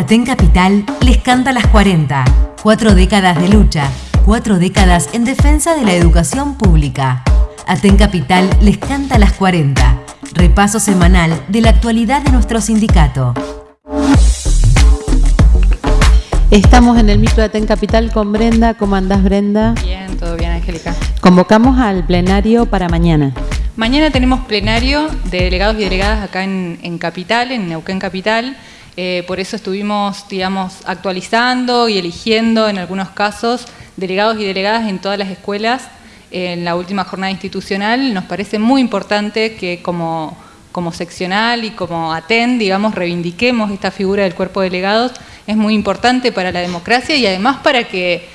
Aten Capital les canta las 40. Cuatro décadas de lucha, cuatro décadas en defensa de la educación pública. Aten Capital les canta las 40. Repaso semanal de la actualidad de nuestro sindicato. Estamos en el micro de Aten Capital con Brenda. ¿Cómo andás, Brenda? Bien, todo bien, Angélica. Convocamos al plenario para mañana. Mañana tenemos plenario de delegados y delegadas acá en, Capital, en Neuquén Capital. Eh, por eso estuvimos, digamos, actualizando y eligiendo en algunos casos delegados y delegadas en todas las escuelas en la última jornada institucional. Nos parece muy importante que como, seccional y como ATEN, digamos, reivindiquemos esta figura del cuerpo de delegados. Es muy importante para la democracia y además para que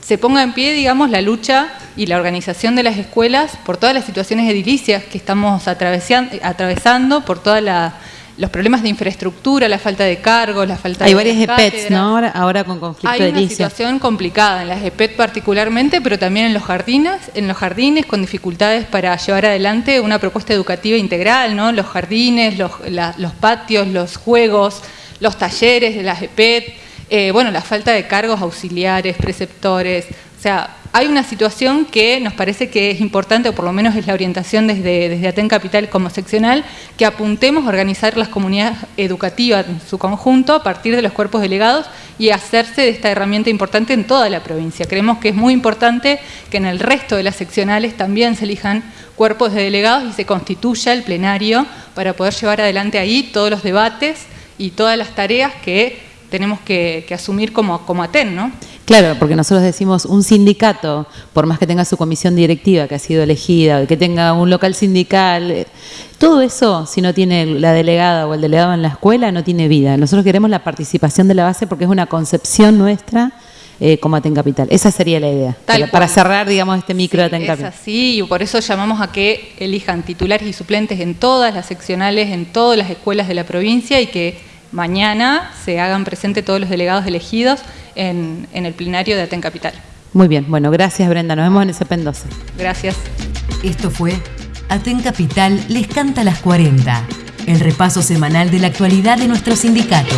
se ponga en pie, digamos, la lucha y la organización de las escuelas por todas las situaciones edilicias que estamos atravesando, por todos los problemas de infraestructura, la falta de cargos, la falta Hay de... varias EPETs, ¿no? Ahora, con conflicto Hay una situación complicada en las EPET particularmente, pero también en los jardines, en los jardines con dificultades para llevar adelante una propuesta educativa integral, ¿no? Los jardines, los, los patios, los juegos, los talleres de las EPET, eh, bueno, la falta de cargos auxiliares, preceptores, o sea, hay una situación que nos parece que es importante, o por lo menos es la orientación desde, desde Capital como seccional, que apuntemos a organizar las comunidades educativas en su conjunto a partir de los cuerpos delegados y hacerse de esta herramienta importante en toda la provincia. Creemos que es muy importante que en el resto de las seccionales también se elijan cuerpos de delegados y se constituya el plenario para poder llevar adelante ahí todos los debates y todas las tareas que tenemos que, asumir como, como ATEN, ¿no? Claro, porque nosotros decimos un sindicato, por más que tenga su comisión directiva que ha sido elegida, que tenga un local sindical, eh, todo eso, si no tiene la delegada o el delegado en la escuela, no tiene vida. Nosotros queremos la participación de la base porque es una concepción nuestra eh, como Aten Capital. Esa sería la idea, para, cerrar, digamos, este micro de Aten Capital. Es así, y por eso llamamos a que elijan titulares y suplentes en todas las seccionales, en todas las escuelas de la provincia y que mañana se hagan presente todos los delegados elegidos en, el plenario de Aten Capital. Muy bien, bueno, gracias Brenda, nos vemos en ese pendoso. Gracias. Esto fue Aten Capital les canta las 40, el repaso semanal de la actualidad de nuestro sindicato.